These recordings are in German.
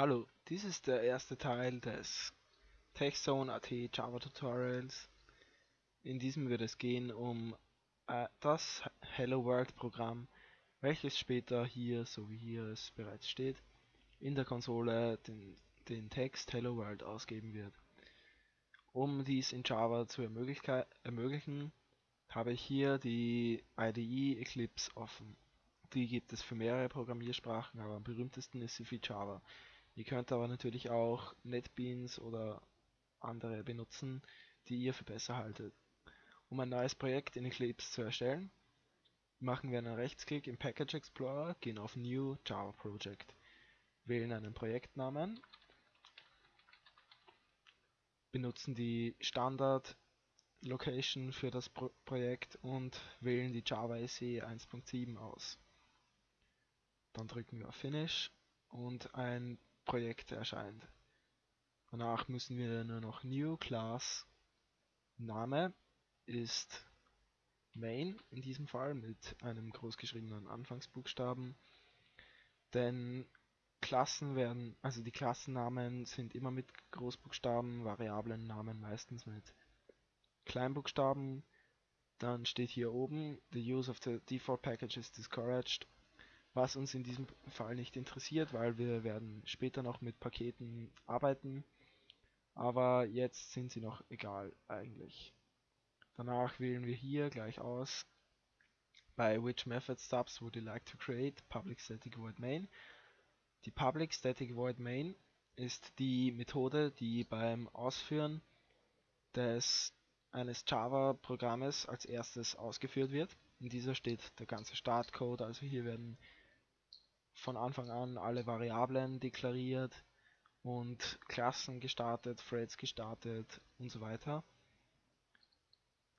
Hallo, dies ist der erste Teil des TechZone.at Java Tutorials. In diesem wird es gehen um äh, das Hello World Programm, welches später hier, so wie hier es bereits steht, in der Konsole den, den Text Hello World ausgeben wird. Um dies in Java zu ermöglichen, habe ich hier die IDE Eclipse offen. Die gibt es für mehrere Programmiersprachen, aber am berühmtesten ist sie für Java. Ihr könnt aber natürlich auch NetBeans oder andere benutzen, die ihr für besser haltet. Um ein neues Projekt in Eclipse zu erstellen, machen wir einen Rechtsklick im Package Explorer, gehen auf New Java Project, wählen einen Projektnamen, benutzen die Standard Location für das Pro Projekt und wählen die Java SE 1.7 aus. Dann drücken wir auf Finish und ein Projekt erscheint. Danach müssen wir nur noch New Class Name ist Main in diesem Fall mit einem großgeschriebenen Anfangsbuchstaben. Denn Klassen werden, also die Klassennamen sind immer mit Großbuchstaben, Variablennamen meistens mit Kleinbuchstaben. Dann steht hier oben, the use of the default package is discouraged was uns in diesem Fall nicht interessiert, weil wir werden später noch mit Paketen arbeiten, aber jetzt sind sie noch egal eigentlich. Danach wählen wir hier gleich aus bei which method stubs would you like to create public static void main. Die public static void main ist die Methode, die beim Ausführen des eines Java-Programmes als erstes ausgeführt wird. In dieser steht der ganze Startcode, also hier werden von Anfang an alle Variablen deklariert und Klassen gestartet, Threads gestartet und so weiter.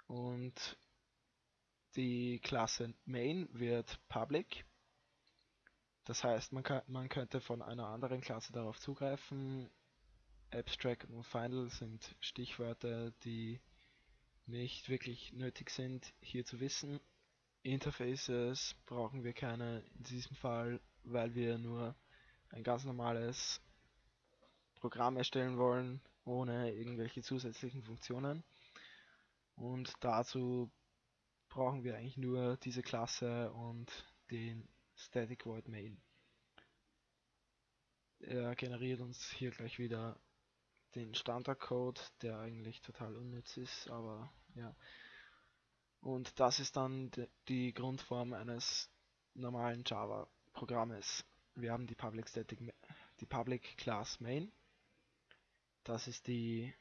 Und die Klasse Main wird public. Das heißt, man, kann, man könnte von einer anderen Klasse darauf zugreifen. Abstract und Final sind Stichwörter, die nicht wirklich nötig sind hier zu wissen. Interfaces brauchen wir keine in diesem Fall weil wir nur ein ganz normales Programm erstellen wollen, ohne irgendwelche zusätzlichen Funktionen. Und dazu brauchen wir eigentlich nur diese Klasse und den Static Void Main. Er generiert uns hier gleich wieder den Standardcode, der eigentlich total unnütz ist, aber ja. Und das ist dann die Grundform eines normalen Java Programmes. Wir haben die Public Static, die Public Class Main. Das ist die,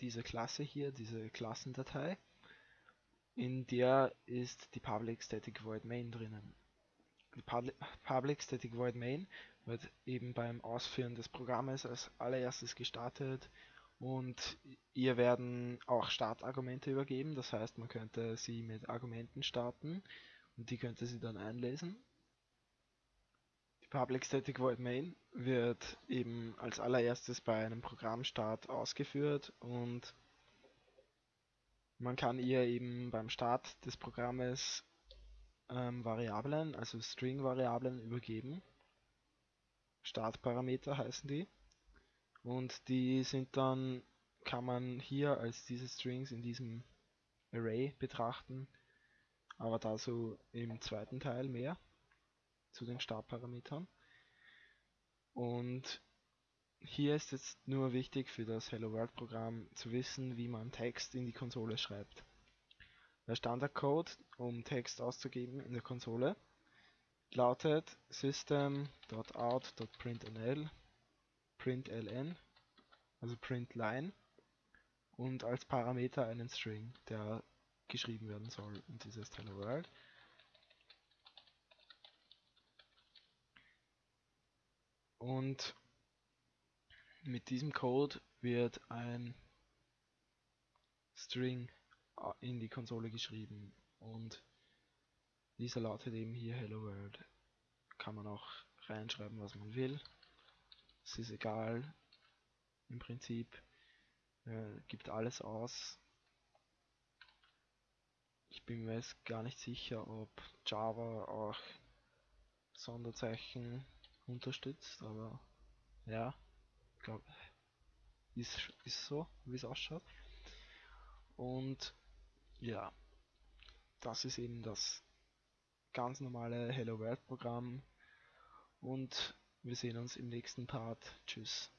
diese Klasse hier, diese Klassendatei. In der ist die Public Static Void Main drinnen. Die Public Static Void Main wird eben beim Ausführen des Programmes als allererstes gestartet und ihr werden auch Startargumente übergeben. Das heißt, man könnte sie mit Argumenten starten und die könnte sie dann einlesen. Public Static Void Main wird eben als allererstes bei einem Programmstart ausgeführt und man kann ihr eben beim Start des Programmes ähm, Variablen, also String-Variablen übergeben. Startparameter heißen die. Und die sind dann, kann man hier als diese Strings in diesem Array betrachten, aber dazu im zweiten Teil mehr zu den Startparametern. Und hier ist jetzt nur wichtig für das Hello World Programm zu wissen, wie man Text in die Konsole schreibt. Der Standardcode, um Text auszugeben in der Konsole, lautet system.out.println println, also println und als Parameter einen String, der geschrieben werden soll in dieses Hello World. Und mit diesem Code wird ein String in die Konsole geschrieben und dieser lautet eben hier Hello World. Kann man auch reinschreiben, was man will. Es ist egal im Prinzip. Äh, gibt alles aus. Ich bin mir jetzt gar nicht sicher, ob Java auch Sonderzeichen unterstützt, aber Ja, glaube ist, ist so, wie es ausschaut. Und ja, das ist eben das ganz normale Hello World Programm. Und wir sehen uns im nächsten Part. Tschüss.